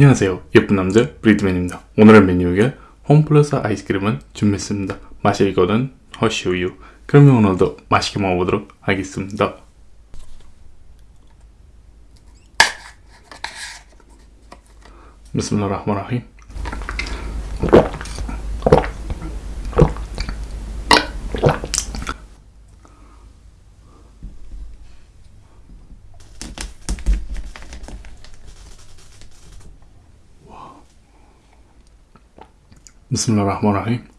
안녕하세요. 예쁜 남자 브리드맨입니다. 오늘의 메뉴에 홈플러스 아이스크림을 준비했습니다. 맛이 이거는 허쉬우유. 그러면 오늘도 맛있게 먹어보도록 하겠습니다. 비스밀라 بسم الله الرحمن الرحيم.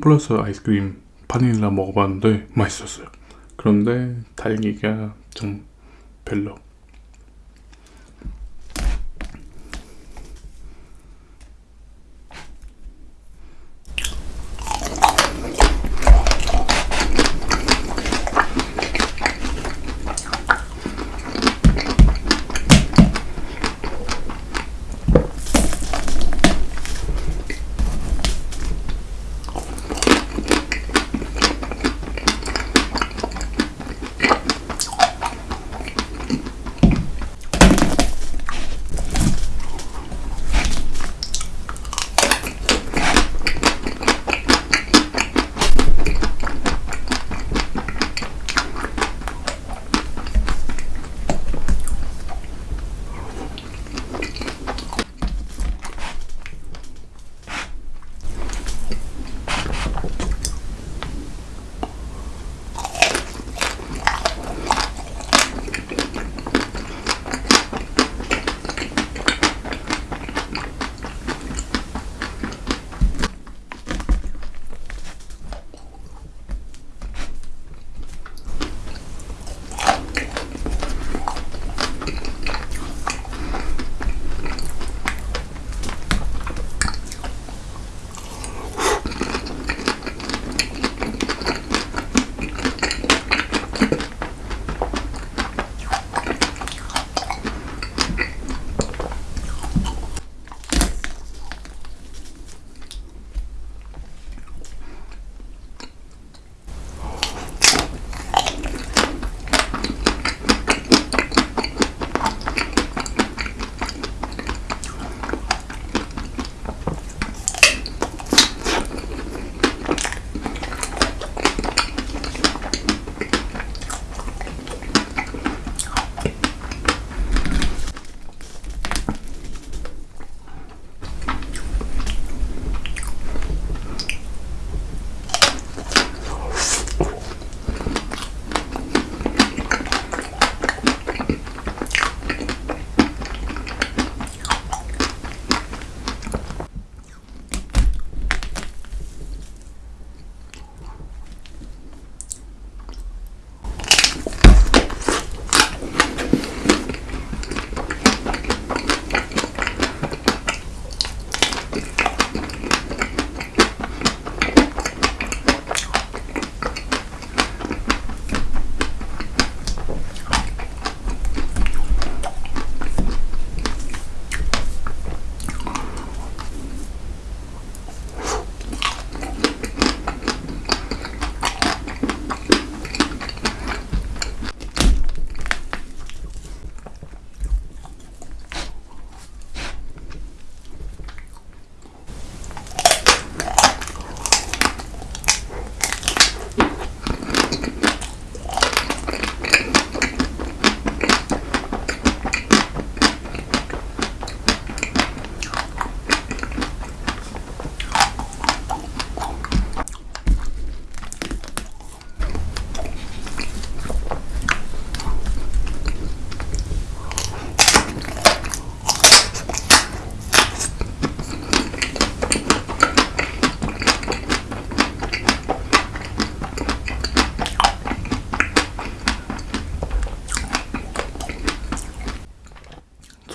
홈플러스 아이스크림 바닐라 먹어봤는데 맛있었어요. 그런데 달기가 좀 별로.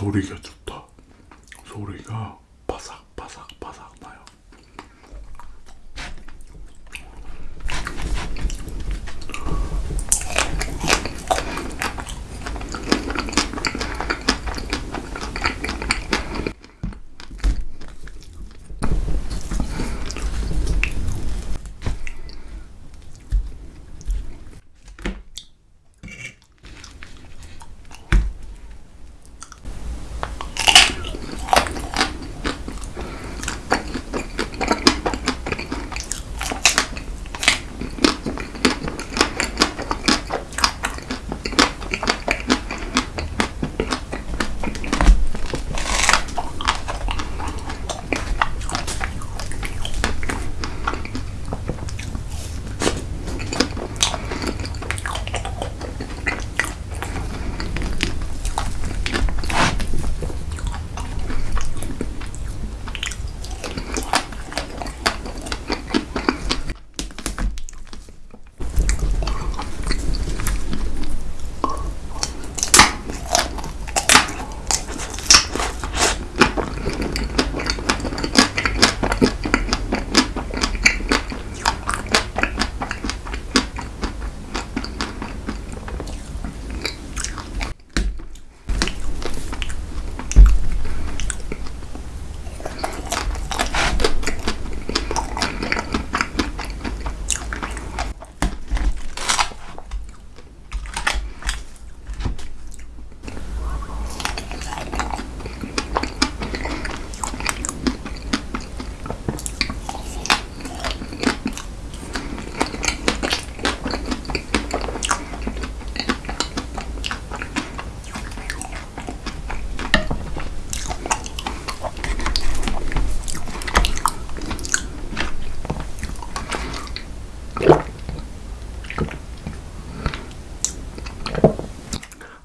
소리가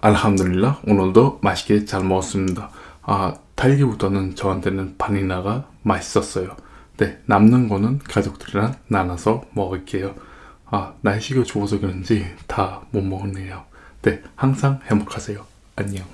알함드릴라 오늘도 맛있게 잘 먹었습니다. 아 달기보다는 저한테는 바닐라가 맛있었어요. 네 남는 거는 가족들이랑 나눠서 먹을게요. 아 날씨가 좋아서 그런지 다 못 먹었네요. 네 항상 행복하세요. 안녕.